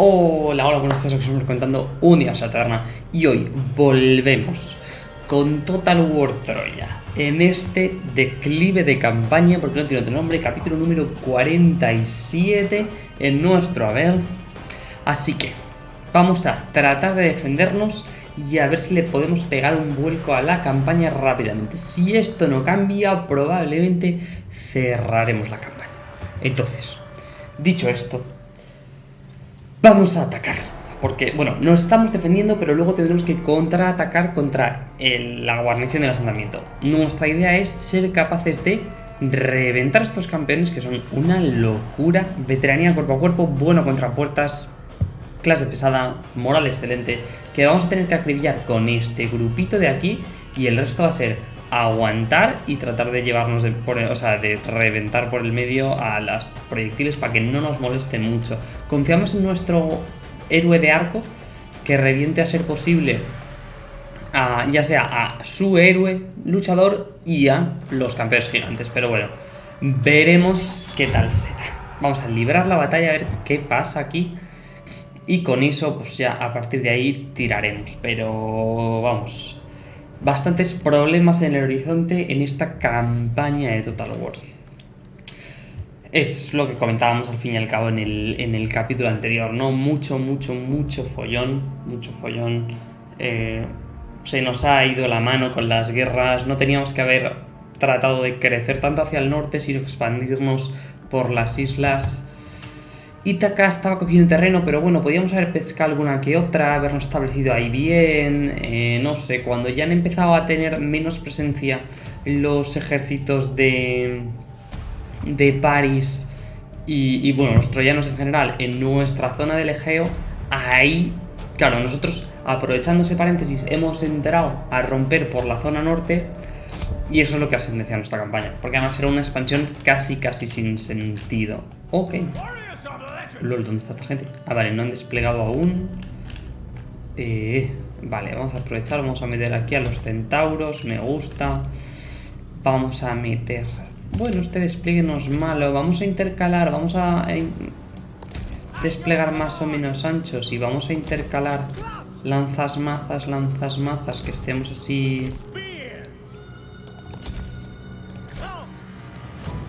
Hola, hola, buenas tardes, estamos contando un día a la taberna y hoy volvemos con Total War Troya en este declive de campaña, porque no tiene otro nombre, capítulo número 47 en nuestro haber. Así que vamos a tratar de defendernos y a ver si le podemos pegar un vuelco a la campaña rápidamente. Si esto no cambia, probablemente cerraremos la campaña. Entonces, dicho esto, Vamos a atacar. Porque, bueno, nos estamos defendiendo, pero luego tendremos que contraatacar contra la guarnición del asentamiento. Nuestra idea es ser capaces de reventar estos campeones que son una locura. Veteranía cuerpo a cuerpo, bueno contra puertas, clase pesada, moral excelente. Que vamos a tener que acribillar con este grupito de aquí y el resto va a ser aguantar y tratar de llevarnos, de, por, o sea, de reventar por el medio a las proyectiles para que no nos moleste mucho. Confiamos en nuestro héroe de arco que reviente a ser posible a, ya sea a su héroe luchador y a los campeones gigantes. Pero bueno, veremos qué tal será. Vamos a librar la batalla a ver qué pasa aquí. Y con eso, pues ya a partir de ahí tiraremos. Pero vamos, bastantes problemas en el horizonte en esta campaña de Total War. Es lo que comentábamos al fin y al cabo en el, en el capítulo anterior, ¿no? Mucho, mucho, mucho follón, mucho follón. Eh, se nos ha ido la mano con las guerras, no teníamos que haber tratado de crecer tanto hacia el norte, sino expandirnos por las islas Ítaca estaba cogiendo terreno, pero bueno, podíamos haber pescado alguna que otra, habernos establecido ahí bien, eh, no sé, cuando ya han empezado a tener menos presencia los ejércitos de, de París y, bueno, los troyanos en general en nuestra zona del Egeo, ahí, claro, nosotros aprovechando ese paréntesis hemos entrado a romper por la zona norte y eso es lo que ha sentenciado nuestra campaña, porque además era una expansión casi casi sin sentido. Ok. LOL, ¿dónde está esta gente? Ah, vale, no han desplegado aún. Eh, vale, vamos a aprovechar, vamos a meter aquí a los centauros, me gusta. Vamos a meter... Bueno, este despliegue no es malo, vamos a intercalar, vamos a desplegar más o menos anchos y vamos a intercalar lanzas mazas, lanzas mazas, que estemos así...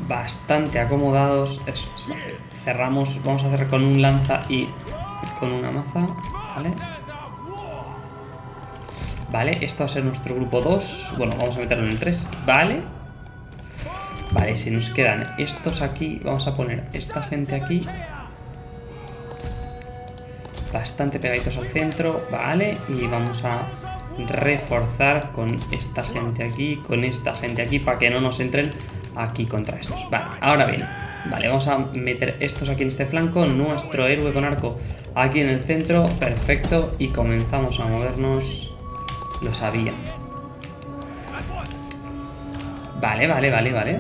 Bastante acomodados. Eso, cerramos, vamos a hacer con un lanza y con una maza, ¿vale? Vale, esto va a ser nuestro grupo 2. Bueno, vamos a meterlo en el 3, ¿vale? Vale, si nos quedan estos aquí, vamos a poner esta gente aquí. Bastante pegaditos al centro, ¿vale? Y vamos a reforzar con esta gente aquí, con esta gente aquí, para que no nos entren aquí contra estos. Vale, ahora bien, Vale, vamos a meter estos aquí en este flanco, nuestro héroe con arco aquí en el centro, perfecto, y comenzamos a movernos, lo sabía. Vale, vale, vale, vale.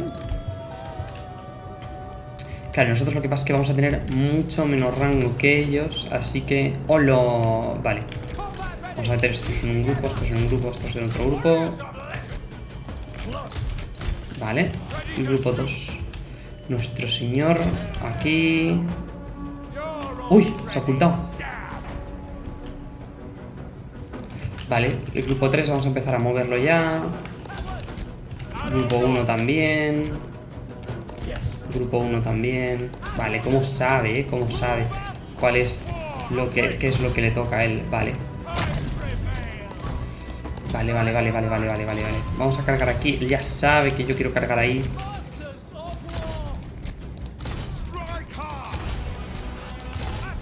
Claro, nosotros lo que pasa es que vamos a tener mucho menos rango que ellos, así que... ¡Holo! Vale. Vamos a meter estos en un grupo, estos en un grupo, estos en otro grupo. Vale. Y grupo 2. Nuestro señor aquí... ¡Uy! Se ha ocultado. Vale, el grupo 3 vamos a empezar a moverlo ya. Grupo 1 también. Grupo 1 también. Vale, ¿cómo sabe? Eh? ¿Cómo sabe? ¿Cuál es lo que es lo que le toca a él? Vale. Vale, vale, vale, vale, vale, vale, vale, vale. Vamos a cargar aquí. Él ya sabe que yo quiero cargar ahí.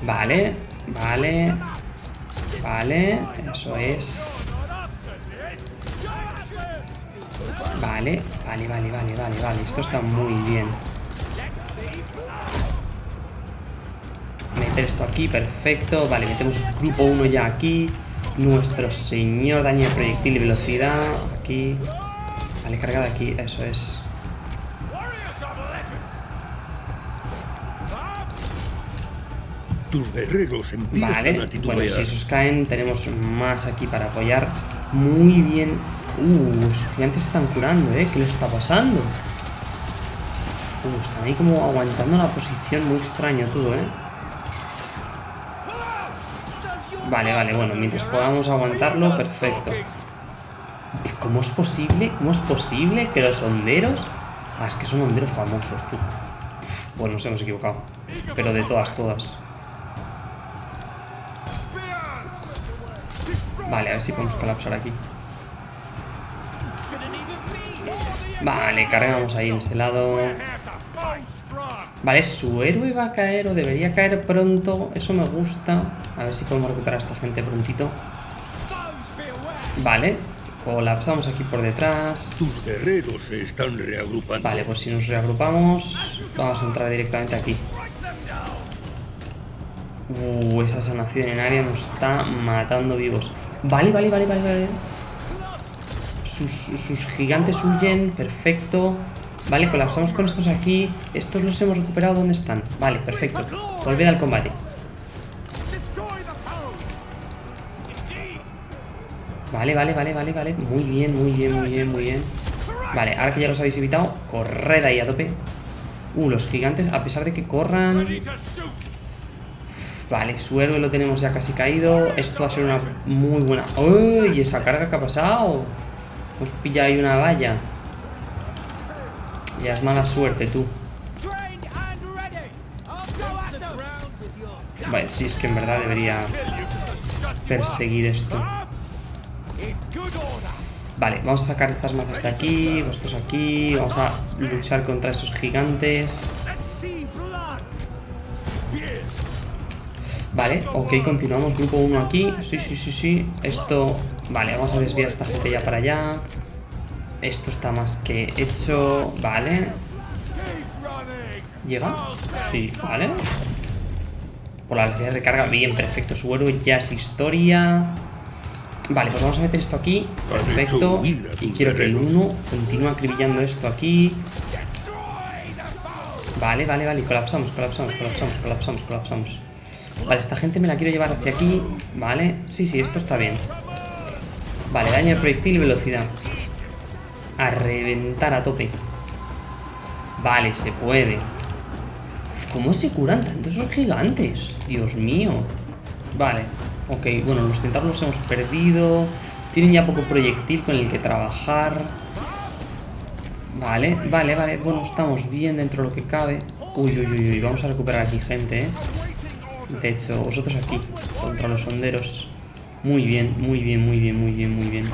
Vale, vale Vale, eso es. Vale, vale, vale, vale, vale, vale Esto está muy bien. Meter esto aquí, perfecto. Vale, metemos grupo 1 ya aquí. Nuestro señor daño de proyectil y velocidad Aquí. Vale, cargada aquí, eso es Tus guerreros Vale, bueno, si esos caen, tenemos más aquí para apoyar. Muy bien. Uh, los gigantes están curando, ¿eh? ¿Qué les está pasando? Uh, están ahí como aguantando la posición. Muy extraño todo, ¿eh? Vale, vale, bueno, mientras podamos aguantarlo, perfecto. ¿Cómo es posible? ¿Cómo es posible que los honderos... Ah, es que son honderos famosos, tú. Bueno, nos hemos equivocado. Pero de todas, todas. Vale, a ver si podemos colapsar aquí. Vale, cargamos ahí en este lado. Vale, su héroe va a caer o debería caer pronto. Eso me gusta. A ver si podemos recuperar a esta gente prontito. Vale, colapsamos aquí por detrás. Tus guerreros se están reagrupando. Vale, pues si nos reagrupamos, vamos a entrar directamente aquí. Uh, esa sanación en área nos está matando vivos. Vale, vale, vale, vale, vale. Sus, sus gigantes huyen, perfecto. Vale, colapsamos con estos aquí. Estos los hemos recuperado. ¿Dónde están? Vale, perfecto. Volver al combate. Vale, vale, vale, vale, vale. Muy bien, muy bien, muy bien, muy bien. Vale, ahora que ya los habéis evitado, corred ahí a tope. Uh, los gigantes, a pesar de que corran... Vale, su héroe lo tenemos ya casi caído. Esto va a ser una muy buena... ¡Uy! ¿Esa carga que ha pasado? Hemos pillado ahí una valla. Ya es mala suerte, tú. Vale, sí, es que en verdad debería perseguir esto. Vale, vamos a sacar estas mazas de aquí, vosotros aquí, vamos a luchar contra esos gigantes. Vale, ok, continuamos, grupo 1 aquí, sí, sí, sí, sí, esto... Vale, vamos a desviar a esta gente ya para allá. Esto está más que hecho, vale. ¿Llega? Sí, vale. Por la velocidad de carga, bien, perfecto, su héroe ya es historia. Vale, pues vamos a meter esto aquí. Perfecto. Y quiero que el 1 continúe acribillando esto aquí. Vale, vale, vale. Colapsamos, colapsamos, colapsamos, colapsamos, colapsamos. Vale, esta gente me la quiero llevar hacia aquí. Vale. Sí, sí, esto está bien. Vale, daño de proyectil y velocidad. A reventar a tope. Vale, se puede. ¿Cómo se curan tanto esos gigantes? Dios mío. Vale. Ok, bueno, los tentáculos los hemos perdido. Tienen ya poco proyectil con el que trabajar. Vale, vale, vale. Bueno, estamos bien dentro de lo que cabe. Uy, uy, uy, uy. Vamos a recuperar aquí gente, ¿eh? De hecho, vosotros aquí, contra los honderos. Muy bien, muy bien, muy bien, muy bien, muy bien.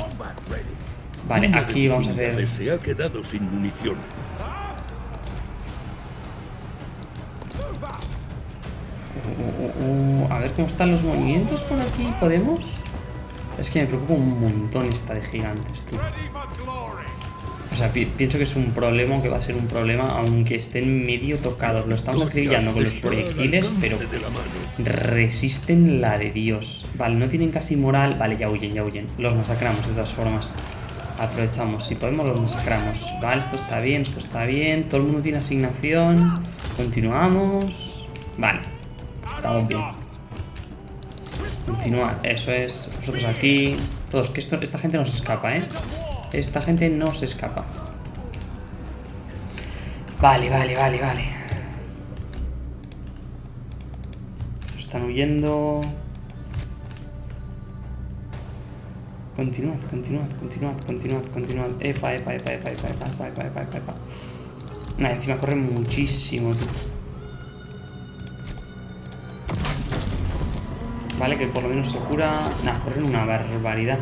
Vale, aquí vamos a hacer... Se ha quedado sin munición. Uh, a ver cómo están los movimientos por aquí. ¿Podemos? Es que me preocupa un montón esta de gigantes, tío. O sea, pi pienso que es un problema, que va a ser un problema, aunque estén medio tocados. Lo estamos acribillando con los proyectiles, pero resisten la de Dios. Vale, no tienen casi moral. Vale, ya huyen, ya huyen. Los masacramos de todas formas. Aprovechamos, si podemos los masacramos. Vale, esto está bien, esto está bien. Todo el mundo tiene asignación. Continuamos. Vale, estamos bien. Continuar, eso es. Vosotros aquí. Todos, que esto, esta gente no se escapa, ¿eh? Esta gente no se escapa. Vale, vale, vale, vale. Están huyendo. Continuad, continuad, continuad, continuad, continuad. Epa, epa, epa, epa, epa, epa, epa, epa, epa, epa. Nada, encima corre muchísimo, tío. Vale, que por lo menos se cura... Nada, corren una barbaridad.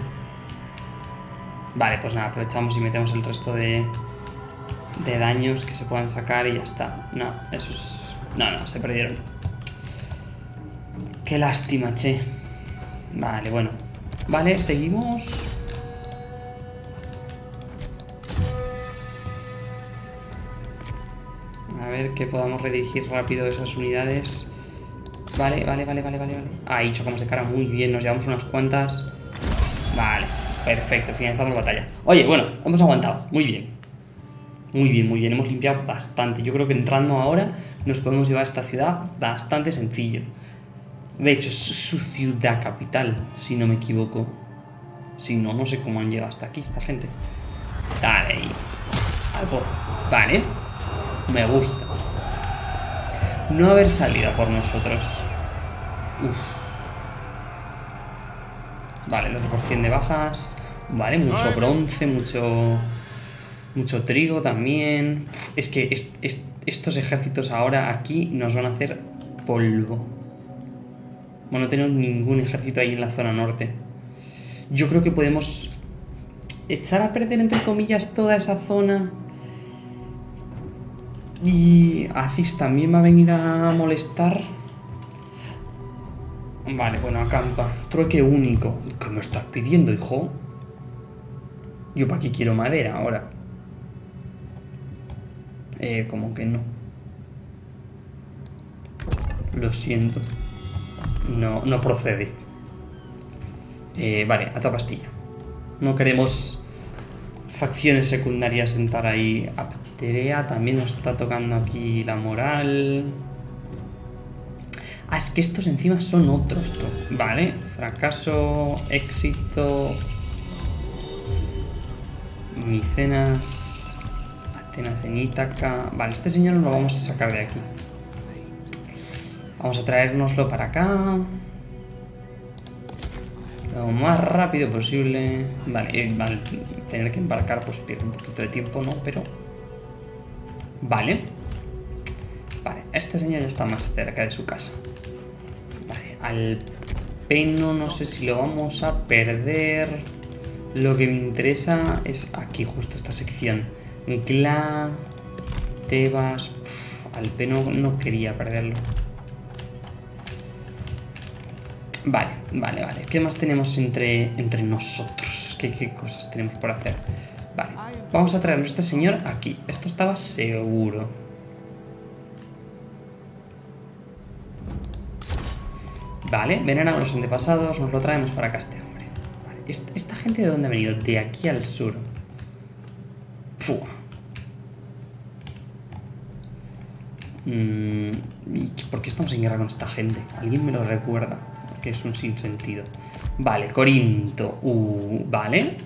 Vale, pues nada, aprovechamos y metemos el resto de, de daños que se puedan sacar y ya está. No, eso es... No, no, se perdieron. Qué lástima, che. Vale, bueno. Vale, seguimos. A ver que podamos redirigir rápido esas unidades. Vale, vale, vale, vale, vale. Ahí chocamos de cara muy bien. Nos llevamos unas cuantas. Vale, perfecto. Finalizamos la batalla. Oye, bueno, hemos aguantado. Muy bien. Muy bien, muy bien. Hemos limpiado bastante. Yo creo que entrando ahora nos podemos llevar a esta ciudad bastante sencillo. De hecho, es su ciudad capital, si no me equivoco. Si no, no sé cómo han llegado hasta aquí esta gente. Dale ahí. Al pozo. Vale. Me gusta. No haber salido por nosotros. Uf. Vale, 12% de bajas. Vale, mucho bronce, mucho... Mucho trigo también. Es que est- est- estos ejércitos ahora aquí nos van a hacer polvo. Bueno, no tenemos ningún ejército ahí en la zona norte. Yo creo que podemos echar a perder, entre comillas, toda esa zona. Y Aziz también va a venir a molestar. Vale, bueno, acampa. Trueque único. ¿Qué me estás pidiendo, hijo? Yo para qué quiero madera ahora. Eh, como que no. Lo siento. No, no procede. Eh, vale, a toda pastilla. No queremos facciones secundarias sentar ahí. Apterea también nos está tocando aquí la moral. Ah, es que estos encima son otros. Vale, fracaso, éxito. Micenas. Atenas en Ítaca. Vale, este señor lo vamos a sacar de aquí. Vamos a traérnoslo para acá. Lo más rápido posible. Vale, tener que embarcar pues pierde un poquito de tiempo, ¿no? Pero... Vale. Vale, este señor ya está más cerca de su casa. Vale, al peno no sé si lo vamos a perder. Lo que me interesa es aquí, justo esta sección. Gla, Tebas... al peno no quería perderlo. Vale, vale, vale. ¿Qué más tenemos entre, entre nosotros? ¿Qué, ¿Qué cosas tenemos por hacer? Vale, vamos a traernos a este señor aquí. Esto estaba seguro. Vale, veneran a los antepasados, nos lo traemos para acá este hombre. Vale, ¿est- ¿Esta gente de dónde ha venido? De aquí al sur. Fua. Mm, ¿y qué- ¿Por qué estamos en guerra con esta gente? ¿Alguien me lo recuerda? Que es un sinsentido. Vale, Corinto. Uh, vale.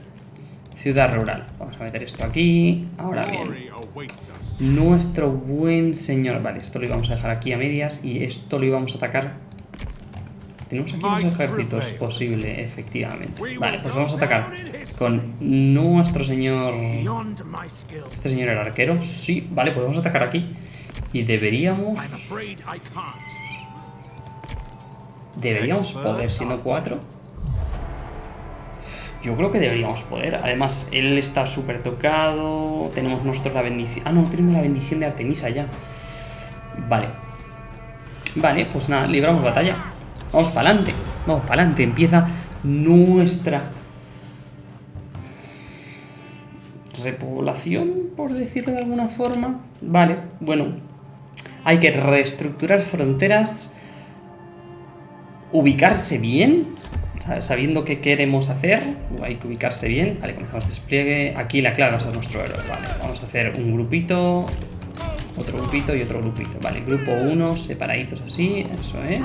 Ciudad rural. Vamos a meter esto aquí. Ahora bien. Nuestro buen señor. Vale, esto lo íbamos a dejar aquí a medias. Y esto lo íbamos a atacar. Tenemos aquí los ejércitos posible, efectivamente. Vale, pues vamos a atacar con nuestro señor. Este señor el arquero. Sí, vale, pues vamos a atacar aquí. Y deberíamos. Deberíamos poder, siendo cuatro. Yo creo que deberíamos poder. Además, él está súper tocado. Tenemos nosotros la bendición. Ah, no, tenemos la bendición de Artemisa ya. Vale. Vale, pues nada, libramos batalla. Vamos para adelante. Vamos para adelante. Empieza nuestra repoblación, por decirlo de alguna forma. Vale, bueno. Hay que reestructurar fronteras ubicarse bien, sabiendo qué queremos hacer, hay que ubicarse bien. Vale, comenzamos despliegue. Aquí la clave va a ser nuestro héroe. Vale, vamos a hacer un grupito, otro grupito y otro grupito. Vale, grupo 1, separaditos así, eso es.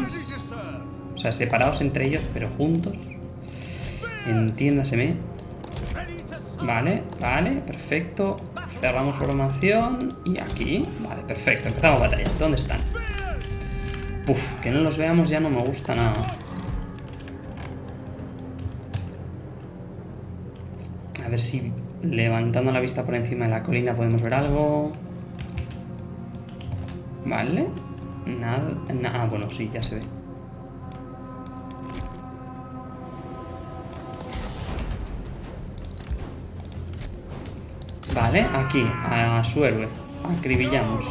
O sea, separados entre ellos, pero juntos. Entiéndaseme. Vale, vale, perfecto. Cerramos formación y aquí. Vale, perfecto. Empezamos batalla. ¿Dónde están? Uf, que no los veamos ya no me gusta nada. A ver si levantando la vista por encima de la colina podemos ver algo. Vale. Nada. na- ah, bueno, sí, ya se ve. Vale, aquí, a su héroe. Acribillamos.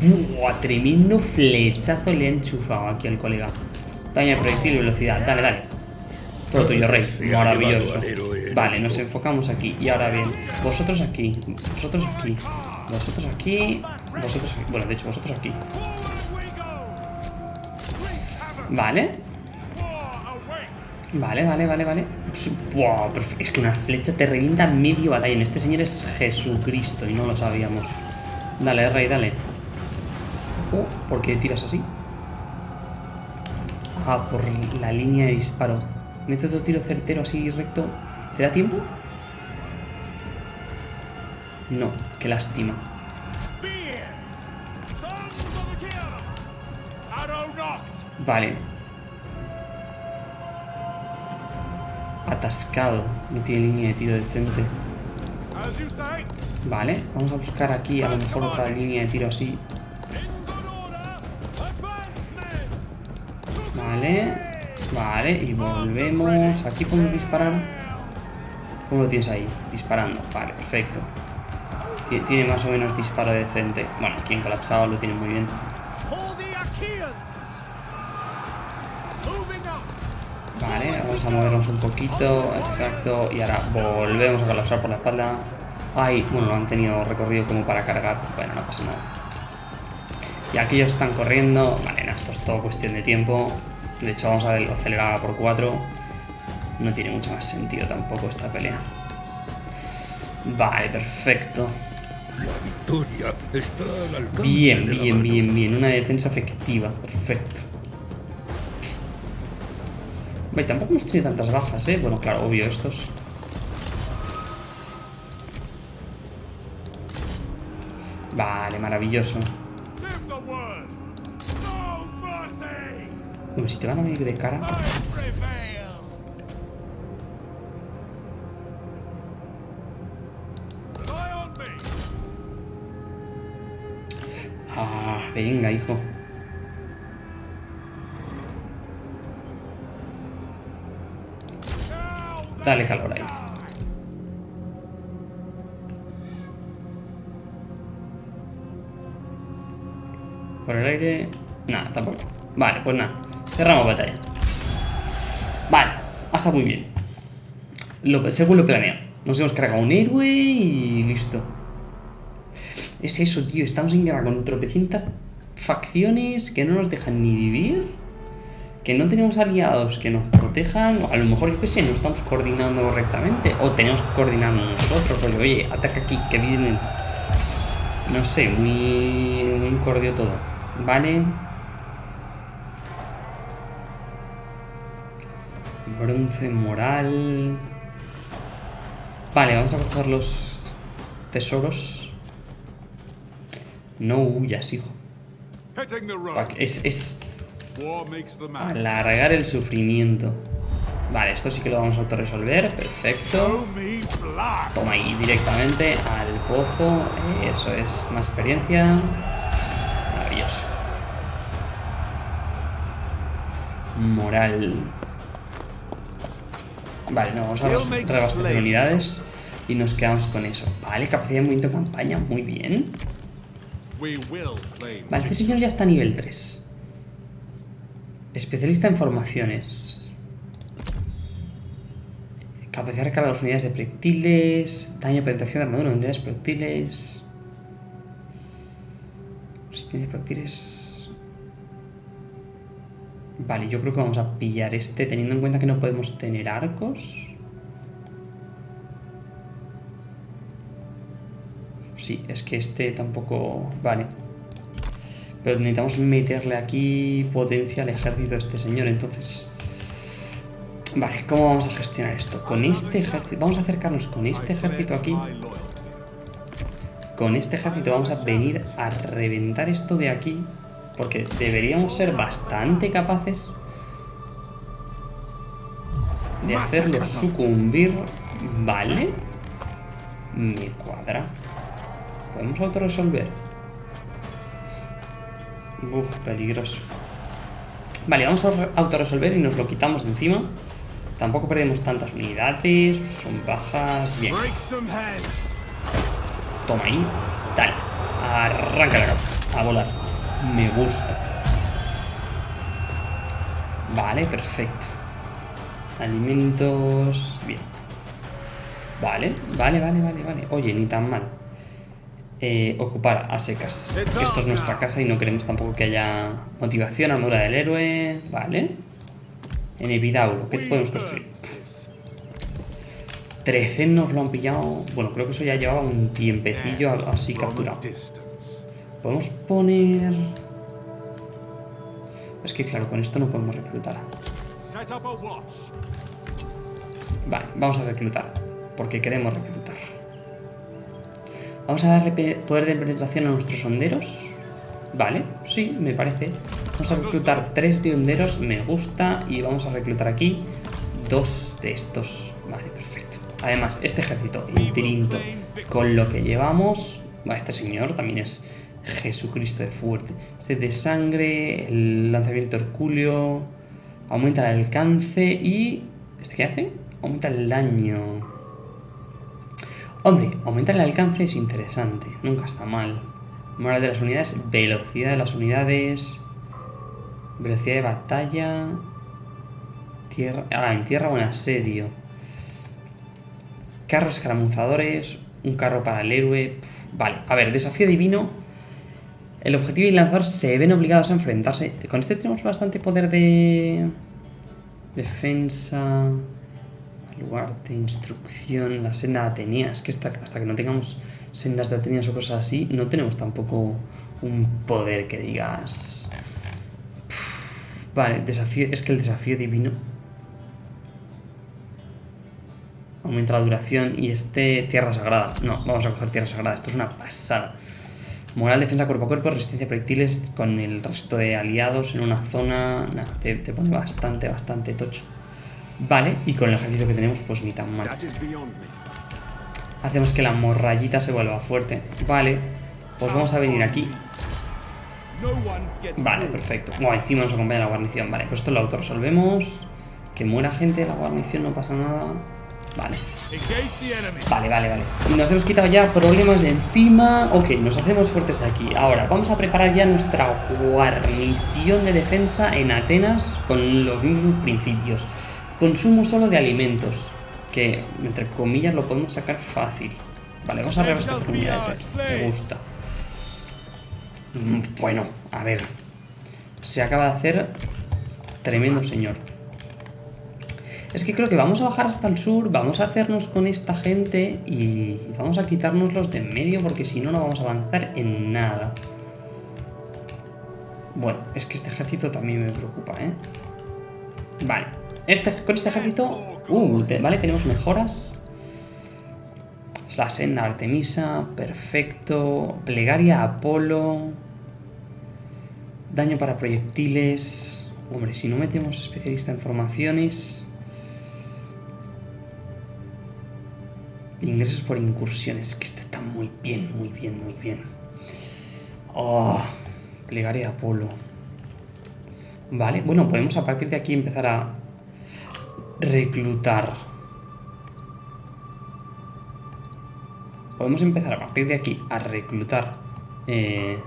Buah, tremendo flechazo le ha enchufado aquí al colega. Daño de proyectil y velocidad. Dale, dale. Todo tuyo, rey. Maravilloso. héroe Vale, nos enfocamos aquí. Y ahora bien, vosotros aquí. Vosotros aquí. Vosotros aquí. Vosotros aquí. Bueno, de hecho, vosotros aquí. Vale. Vale, vale, vale, vale. Buah, pero es que una flecha te revienta medio batallón. Este señor es Jesucristo y no lo sabíamos. Dale, rey, dale. Oh, ¿por qué tiras así? Ah, por la línea de disparo. Mete otro tiro certero así recto. ¿Te da tiempo? No, qué lástima. Vale. atascado. No tiene línea de tiro decente. Vale, vamos a buscar aquí a lo mejor otra línea de tiro así. Vale, vale, y volvemos. Aquí podemos disparar. ¿Cómo lo tienes ahí? Disparando. Vale, perfecto. Ti- Tiene más o menos disparo decente. Bueno, aquí en colapsado lo tiene muy bien. Vale, vamos a movernos un poquito. Exacto. Y ahora volvemos a colapsar por la espalda. Ay, bueno, lo han tenido recorrido como para cargar. Bueno, no pasa nada. Y aquellos están corriendo. Vale, no, esto es todo cuestión de tiempo. De hecho, vamos a acelerar por 4. No tiene mucho más sentido tampoco esta pelea. Vale, perfecto. La victoria está al alcance Bien, de la bien, mano. bien, bien. Una defensa efectiva. Perfecto. Vale, tampoco hemos tenido tantas bajas, ¿eh? Bueno, claro, obvio, estos. Vale, maravilloso. Si te van a venir de cara... Ah, venga, hijo. Dale calor ahí. Por el aire... Nada, tampoco. Vale, pues nada. Cerramos batalla. Vale, ha estado muy bien. Según lo planeado. Nos hemos cargado un héroe y listo. Es eso, tío. Estamos en guerra con tropecientas facciones que no nos dejan ni vivir. Que no tenemos aliados que nos protejan. O a lo mejor, yo qué sé, no estamos coordinando correctamente. O tenemos que coordinarnos nosotros. Rollo, oye, ataca aquí, que vienen. No sé, muy, muy incordio todo. Vale. Bronce moral. Vale, vamos a coger los tesoros. No huyas, hijo. Es, es alargar el sufrimiento. Vale, esto sí que lo vamos a autorresolver. Perfecto. Toma ahí directamente al pozo. Eso es, más experiencia. Maravilloso. Moral. Vale, no, vamos a reabastecer unidades y nos quedamos con eso. Vale, capacidad de movimiento de campaña, muy bien. Vale, este señor ya está a nivel 3. Especialista en formaciones. Capacidad de recarga de las unidades de proyectiles. Daño de penetración de armadura de unidades de proyectiles. Resistencia de proyectiles. Vale, yo creo que vamos a pillar este teniendo en cuenta que no podemos tener arcos. Sí, es que este tampoco... Vale. Pero necesitamos meterle aquí potencia al ejército de este señor, entonces... Vale, ¿cómo vamos a gestionar esto? Con este ejército... Vamos a acercarnos con este ejército aquí. Con este ejército vamos a venir a reventar esto de aquí. Porque deberíamos ser bastante capaces de hacerlo sucumbir. Vale. Me cuadra. Podemos autorresolver. Uf, peligroso. Vale, vamos a re- autorresolver y nos lo quitamos de encima. Tampoco perdemos tantas unidades. Son bajas. Bien. Toma ahí. Dale. Arranca la cabeza. A volar. Me gusta. Vale, perfecto. Alimentos. Bien. Vale, vale, vale, vale, vale. Oye, ni tan mal. Eh, ocupar a secas. Esto es nuestra casa y no queremos tampoco que haya motivación, armadura del héroe. Vale. En Epidauro, ¿qué podemos construir? 13 nos lo han pillado. Bueno, creo que eso ya llevaba un tiempecillo así capturado. Podemos poner. Es que claro, con esto no podemos reclutar. Vale, vamos a reclutar. Porque queremos reclutar. Vamos a darle pe- poder de penetración a nuestros honderos. Vale, sí, me parece. Vamos a reclutar tres de honderos, me gusta. Y vamos a reclutar aquí dos de estos. Vale, perfecto. Además, este ejército Tirinto, con lo que llevamos... Bueno, este señor también es Jesucristo de fuerte. Sed de sangre, el lanzamiento hercúleo, aumenta el alcance y... ¿Este qué hace? Aumenta el daño. Hombre, aumentar el alcance es interesante, nunca está mal. Moral de las unidades, velocidad de las unidades, velocidad de batalla, tierra, ah, en tierra o en asedio. Carros escaramuzadores, un carro para el héroe. Vale, a ver, desafío divino. El objetivo y el lanzador se ven obligados a enfrentarse. Con este tenemos bastante poder de... Defensa... Baluarte, instrucción, la senda de Atenea. Es que hasta, que no tengamos sendas de Ateneas o cosas así, no tenemos tampoco un poder que digas... Vale, desafío... Es que el desafío divino... Aumenta la duración y este Tierra Sagrada. No, vamos a coger Tierra Sagrada. Esto es una pasada. Moral, defensa cuerpo a cuerpo, resistencia a proyectiles con el resto de aliados en una zona... Nada, te, te pone bastante, bastante tocho. Vale, y con el ejército que tenemos, pues ni tan mal. Hacemos que la morrayita se vuelva fuerte. Vale, pues vamos a venir aquí. Vale, perfecto. Bueno, encima nos acompaña la guarnición. Vale, pues esto lo autorresolvemos. Que muera gente de la guarnición, no pasa nada. Vale. Vale, vale, vale. Nos hemos quitado ya problemas de encima. Ok, nos hacemos fuertes aquí. Ahora, vamos a preparar ya nuestra guarnición de defensa en Atenas con los mismos principios. Consumo solo de alimentos. Que, entre comillas, lo podemos sacar fácil. Vale, vamos a reabastecer unidades aquí. Me gusta. Mm, Bueno, a ver. Se acaba de hacer tremendo señor. Es que creo que vamos a bajar hasta el sur, vamos a hacernos con esta gente y vamos a quitarnos los de en medio porque si no, no vamos a avanzar en nada. Bueno, es que este ejército también me preocupa, ¿eh? Vale. Este, con este ejército... Uh, vale, tenemos mejoras. Es la senda Artemisa, perfecto. Plegaria Apolo. Daño para proyectiles. Hombre, si no metemos especialista en formaciones... Ingresos por incursiones. Que esto está muy bien, muy bien, muy bien. Oh, plegaria Apolo. Vale, bueno, podemos a partir de aquí empezar a reclutar. Podemos empezar a partir de aquí a reclutar. eh,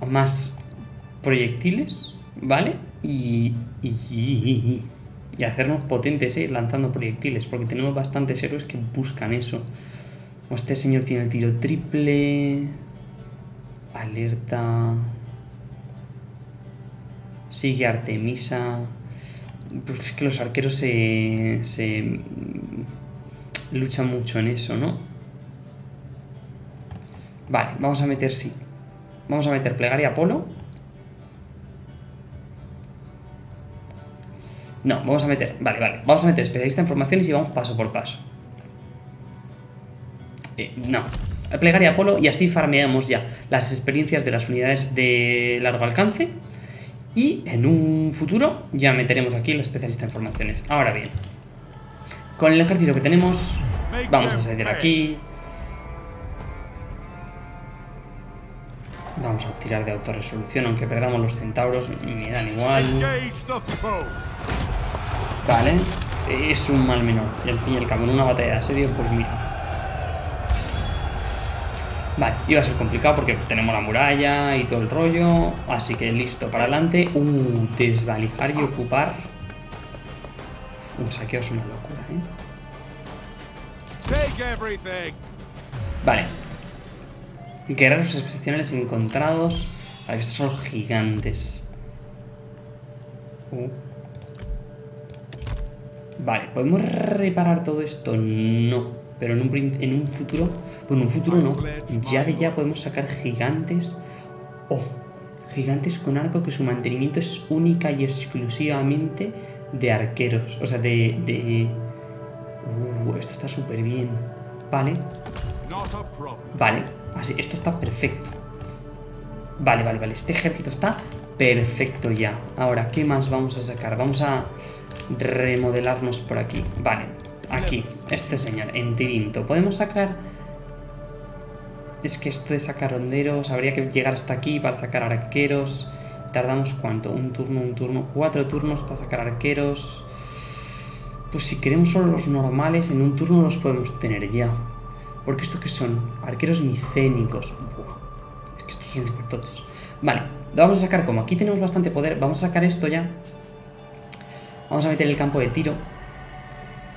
a más proyectiles, ¿vale? Y, y- hacernos potentes, ¿eh? Lanzando proyectiles, porque tenemos bastantes héroes que buscan eso. Este señor tiene el tiro triple. Alerta. Sigue Artemisa. Pues es que los arqueros se. se. luchan mucho en eso, ¿no? Vale, vamos a meter sí. Vamos a meter plegaria Apolo. No, vamos a meter. Vale, vale. Vamos a meter especialista en formaciones y vamos paso por paso. Eh, no. Plegaria Apolo y así farmeamos ya las experiencias de las unidades de largo alcance. Y en un futuro ya meteremos aquí el especialista en formaciones. Ahora bien, con el ejército que tenemos, vamos a salir aquí. Vamos a tirar de autorresolución, aunque perdamos los centauros, me dan igual. Vale, es un mal menor. Y al fin y al cabo, en una batalla de asedio, pues mira. Vale, iba a ser complicado porque tenemos la muralla y todo el rollo. Así que listo, para adelante. Uh, desvalijar y ocupar. Un saqueo es una locura, ¿eh? Vale. Guerreros excepcionales encontrados. Vale, estos son gigantes. Uh. Vale, ¿podemos reparar todo esto? No. Pero en un, en un futuro... Bueno, en un futuro no. Ya de ya podemos sacar gigantes. Oh, gigantes con arco que su mantenimiento es única y exclusivamente de arqueros. O sea, de... de... Uh, esto está súper bien. Vale. Vale, así, esto está perfecto. Vale, vale, vale. Este ejército está Perfecto ya. Ahora, ¿qué más vamos a sacar? Vamos a remodelarnos por aquí. Vale, aquí, este señor, en Tirinto. Podemos sacar... Es que esto de sacar honderos, habría que llegar hasta aquí para sacar arqueros. ¿Tardamos cuánto? Un turno, un turno, cuatro turnos para sacar arqueros. Pues si queremos solo los normales, en un turno los podemos tener ya. Porque esto que son arqueros micénicos. Buah. Es que estos son súper tochos. Vale, lo vamos a sacar como aquí tenemos bastante poder. Vamos a sacar esto ya. Vamos a meter el campo de tiro.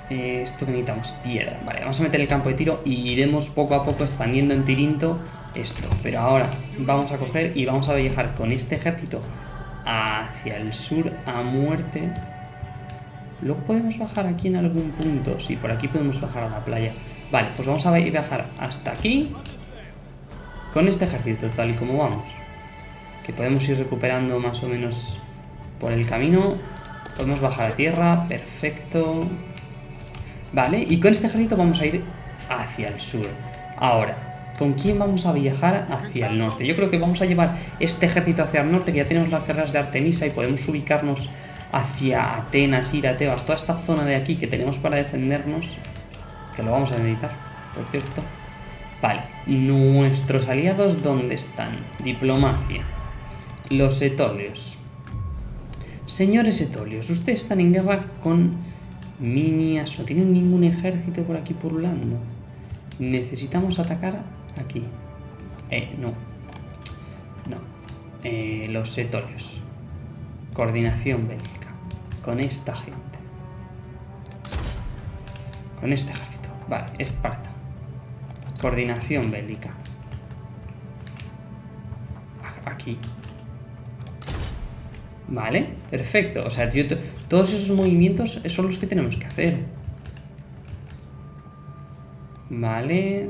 Esto que necesitamos, piedra. Vale, vamos a meter el campo de tiro y iremos poco a poco expandiendo en Tirinto esto. Pero ahora vamos a coger y vamos a viajar con este ejército hacia el sur a muerte. Luego podemos bajar aquí en algún punto. Sí, por aquí podemos bajar a la playa. Vale, pues vamos a viajar hasta aquí con este ejército, tal y como vamos. Que podemos ir recuperando más o menos por el camino. Podemos bajar a tierra, perfecto. Vale, y con este ejército vamos a ir hacia el sur. Ahora, ¿con quién vamos a viajar hacia el norte? Yo creo que vamos a llevar este ejército hacia el norte, que ya tenemos las guerras de Artemisa y podemos ubicarnos hacia Atenas, ir a Tebas, toda esta zona de aquí que tenemos para defendernos, que lo vamos a necesitar, por cierto. Vale, nuestros aliados, ¿dónde están? Diplomacia. Los etolios. Señores etolios, ustedes están en guerra con Minias, no tienen ningún ejército por aquí pululando. Necesitamos atacar aquí. Eh, no. No. Eh, los etolios. Coordinación bélica. Con esta gente. Con este ejército. Vale, Esparta. Coordinación bélica. Aquí. Vale, perfecto. O sea, yo todos esos movimientos son los que tenemos que hacer. Vale.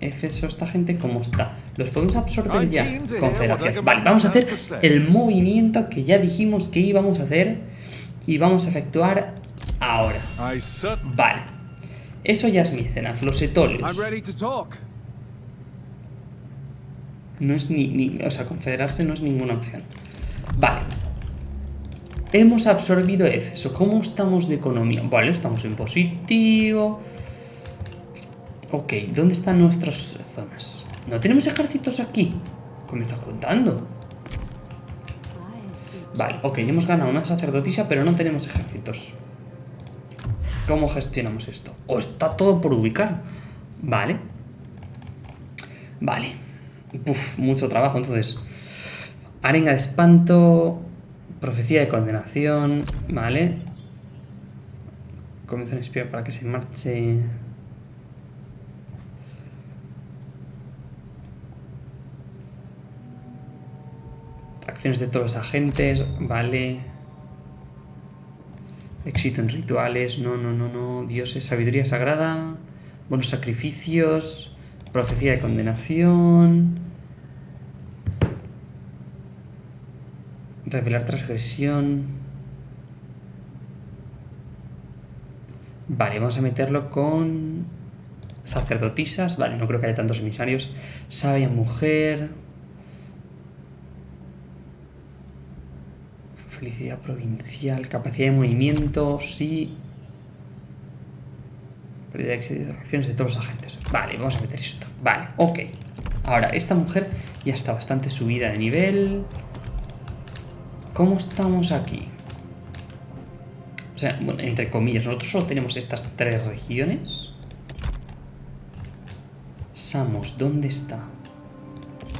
Efeso, esta gente, ¿cómo está? Los podemos absorber ya. Confederación. Vale, vamos a hacer el movimiento que ya dijimos que íbamos a hacer. Y vamos a efectuar ahora. Vale. Eso ya es Micenas, los etolios. No es ni, ni... O sea, confederarse no es ninguna opción. Vale. Hemos absorbido Éfeso. ¿Cómo estamos de economía? Vale, estamos en positivo. Ok, ¿dónde están nuestras zonas? ¿No tenemos ejércitos aquí? ¿Qué me estás contando? Vale, ok, hemos ganado una sacerdotisa, pero no tenemos ejércitos. ¿Cómo gestionamos esto? ¿O está todo por ubicar? Vale. Vale. Uf, mucho trabajo, entonces. Arenga de espanto. Profecía de condenación. Vale. Comienza a inspirar para que se marche. Acciones de todos los agentes. Vale. Éxito en rituales. No, no, no, no. Dioses, sabiduría sagrada. Buenos sacrificios. Profecía de condenación. Revelar transgresión. Vale, vamos a meterlo con sacerdotisas. Vale, no creo que haya tantos emisarios. Sabia mujer. Felicidad provincial. Capacidad de movimiento. Sí. Pérdida de acciones de todos los agentes. Vale, vamos a meter esto. Vale, ok. Ahora, esta mujer ya está bastante subida de nivel. ¿Cómo estamos aquí? O sea, bueno, entre comillas, nosotros solo tenemos estas tres regiones. Samos, ¿dónde está?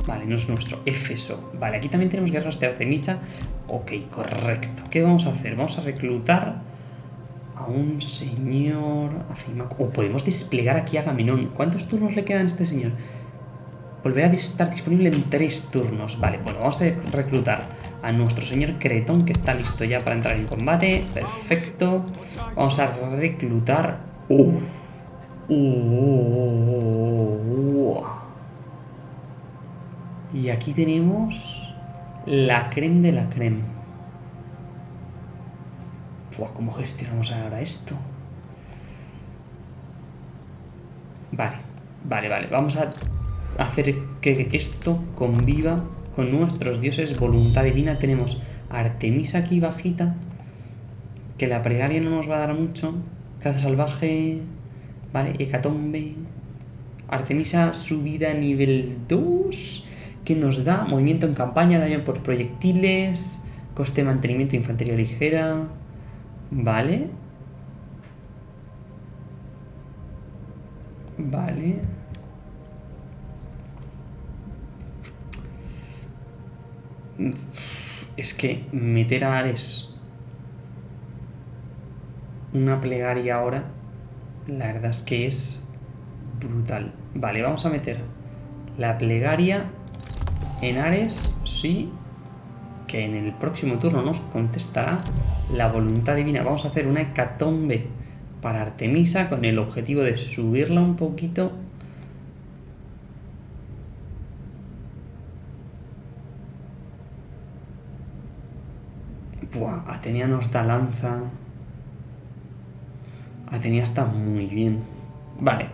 Vale, no es nuestro. Éfeso. Vale, aquí también tenemos guerras de Artemisa. Ok, correcto. ¿Qué vamos a hacer? Vamos a reclutar a un señor... O podemos desplegar aquí a Gaminón. ¿Cuántos turnos le quedan a este señor? Volverá a estar disponible en tres turnos. Vale, bueno, vamos a reclutar a nuestro señor Cretón, que está listo ya para entrar en combate. Perfecto. Vamos a reclutar... Uh. Uh. Y aquí tenemos la creme de la creme. ¿Cómo gestionamos ahora esto? Vale, vale, vale. Vamos a hacer que esto conviva con nuestros dioses voluntad divina. Tenemos Artemisa aquí bajita, que la plegaria no nos va a dar mucho. Caza salvaje, vale, hecatombe. Artemisa subida a nivel 2, que nos da movimiento en campaña, daño por proyectiles, coste de mantenimiento infantería ligera, vale. Vale. Es que meter a Ares una plegaria ahora, la verdad es que es brutal. Vale, vamos a meter la plegaria en Ares, sí, que en el próximo turno nos contestará la voluntad divina. Vamos a hacer una hecatombe para Artemisa con el objetivo de subirla un poquito. Buah, Atenea nos lanza. Atenea está muy bien. Vale,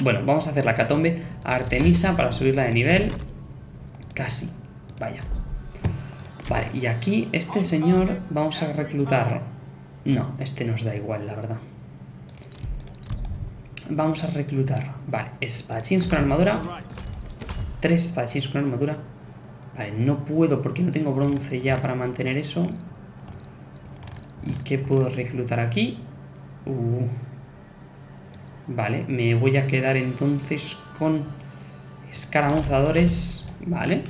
bueno, vamos a hacer la catombe a Artemisa para subirla de nivel. Casi, vaya. Vale, y aquí este señor vamos a reclutar... No, este nos da igual, la verdad. Vamos a reclutar... Vale, espadachines con armadura. Tres espadachines con armadura. Vale, no puedo porque no tengo bronce ya para mantener eso. ¿Y qué puedo reclutar aquí? Uh. Vale, me voy a quedar entonces con escaramuzadores. Vale.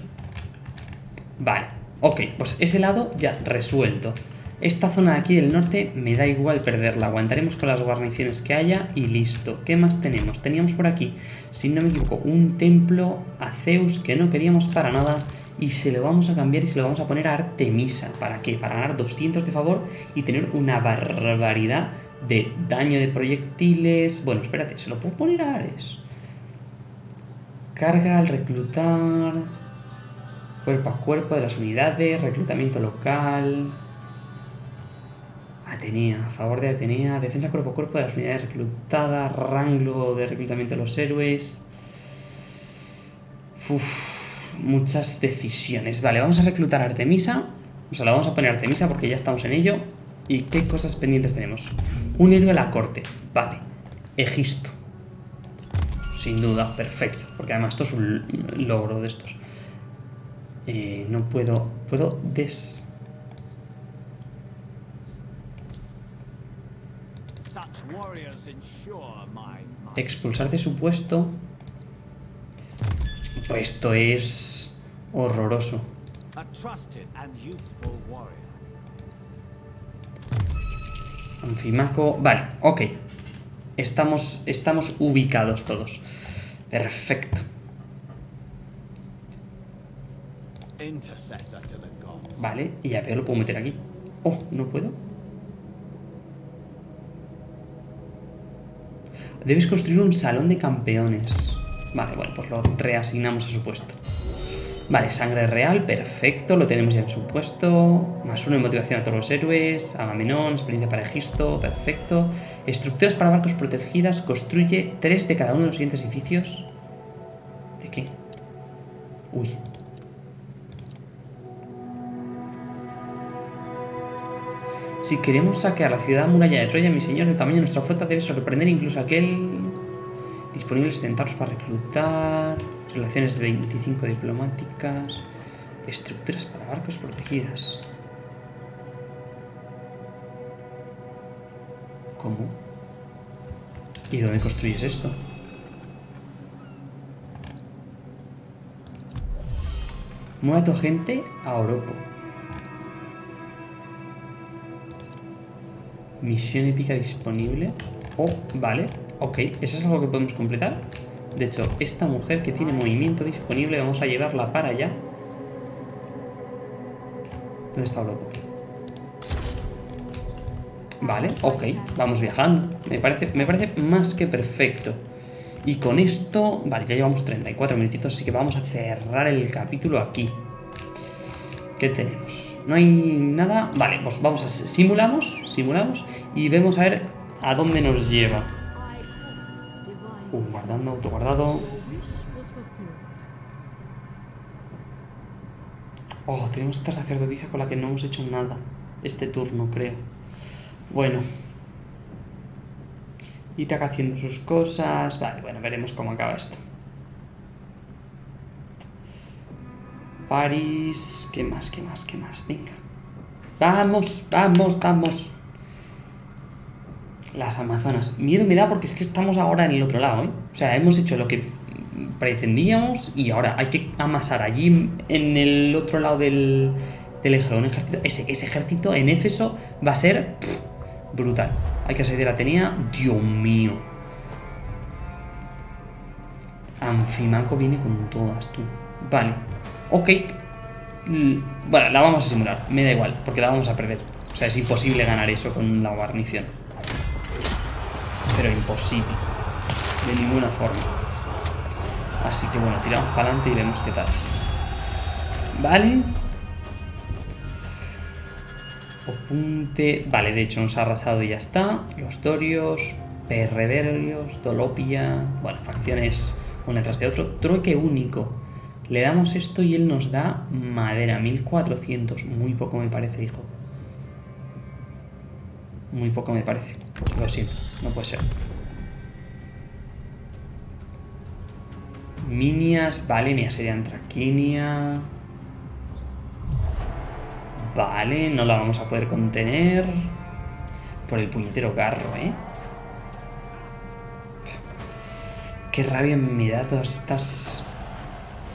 Vale, ok, pues ese lado ya resuelto. Esta zona de aquí del norte me da igual perderla, aguantaremos con las guarniciones que haya y listo. ¿Qué más tenemos? Teníamos por aquí, si no me equivoco, un templo a Zeus que no queríamos para nada y se lo vamos a cambiar y se lo vamos a poner a Artemisa. ¿Para qué? Para ganar 200 de favor y tener una barbaridad de daño de proyectiles. Bueno, espérate, se lo puedo poner a Ares. Carga al reclutar. Cuerpo a cuerpo de las unidades. Reclutamiento local. Atenea, a favor de Atenea. Defensa cuerpo a cuerpo de las unidades reclutadas. Rango de reclutamiento de los héroes. Uf, muchas decisiones. Vale, vamos a reclutar a Artemisa. O sea, la vamos a poner a Artemisa porque ya estamos en ello. ¿Y qué cosas pendientes tenemos? Un héroe a la corte. Vale. Egisto. Sin duda, perfecto. Porque además esto es un logro de estos. Eh, no puedo... Puedo des... Expulsar de su puesto. Esto es horroroso. Anfimaco... Vale, ok. Estamos, estamos ubicados todos. Perfecto. Vale, y ya veo, lo puedo meter aquí. Oh, ¿no puedo? Debes construir un salón de campeones. Vale, bueno, pues lo reasignamos a su puesto. Vale, sangre real, perfecto, lo tenemos ya en su puesto. Más uno de motivación a todos los héroes. Agamenón, experiencia para Egisto, perfecto. Estructuras para barcos protegidas, construye tres de cada uno de los siguientes edificios. ¿De qué? Uy. Si queremos saquear la ciudad muralla de Troya, mi señor, el tamaño de nuestra flota debe sorprender incluso aquel... Disponibles centauros para reclutar... Relaciones de 25 diplomáticas... Estructuras para barcos protegidas. ¿Cómo? ¿Y dónde construyes esto? Mueve a tu gente a Oropo. Misión épica disponible. Oh, vale. Ok, ¿eso es algo que podemos completar? De hecho, esta mujer que tiene movimiento disponible, vamos a llevarla para allá. ¿Dónde está loco? Vale, ok, vamos viajando. Me parece, me parece más que perfecto. Y con esto, vale, ya llevamos 34 minutitos, así que vamos a cerrar el capítulo aquí. ¿Qué tenemos? No hay nada. Vale, pues vamos a simulamos, simulamos y vemos a ver a dónde nos lleva. Guardando, autoguardado. Oh, tenemos esta sacerdotisa con la que no hemos hecho nada este turno, creo. Bueno. Itaca haciendo sus cosas. Vale, bueno, veremos cómo acaba esto. París. ¿Qué más? ¿Qué más? ¿Qué más? Venga. Vamos, vamos, vamos. Las Amazonas. Miedo me da porque es que estamos ahora en el otro lado, ¿eh? O sea, hemos hecho lo que pretendíamos y ahora hay que amasar allí en el otro lado del, del un ejército. Ese, ese ejército en Éfeso va a ser brutal. Hay que asediar a Atenea. Dios mío. Anfimaco viene con todas, tú. Vale. Ok. Bueno, la vamos a simular. Me da igual, porque la vamos a perder. O sea, es imposible ganar eso con la guarnición. Pero imposible. De ninguna forma. Así que bueno, tiramos para adelante y vemos qué tal. Vale. Opunte. Vale, de hecho nos ha arrasado y ya está. Los Dorios, Perreverios, Dolopia. Bueno, facciones una tras de otro. Trueque único. Le damos esto y él nos da madera. 1400. Muy poco me parece, hijo. Muy poco me parece. Lo siento, no puede ser. Minias, vale, me asedian Traquinia. Vale, no la vamos a poder contener. Por el puñetero carro, ¿eh? Qué rabia me da todas estas...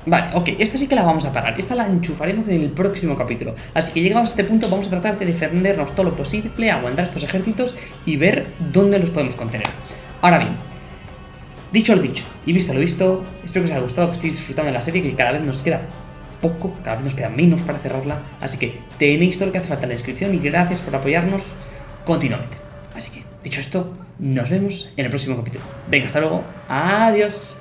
Vale, ok, esta sí que la vamos a parar. Esta la enchufaremos en el próximo capítulo. Así que llegados a este punto vamos a tratar de defendernos todo lo posible, aguantar estos ejércitos y ver dónde los podemos contener. Ahora bien, dicho lo dicho y visto lo visto, espero que os haya gustado, que estéis disfrutando de la serie, que cada vez nos queda poco, cada vez nos queda menos para cerrarla. Así que tenéis todo lo que hace falta en la descripción y gracias por apoyarnos continuamente. Así que, dicho esto, nos vemos en el próximo capítulo. Venga, hasta luego. Adiós.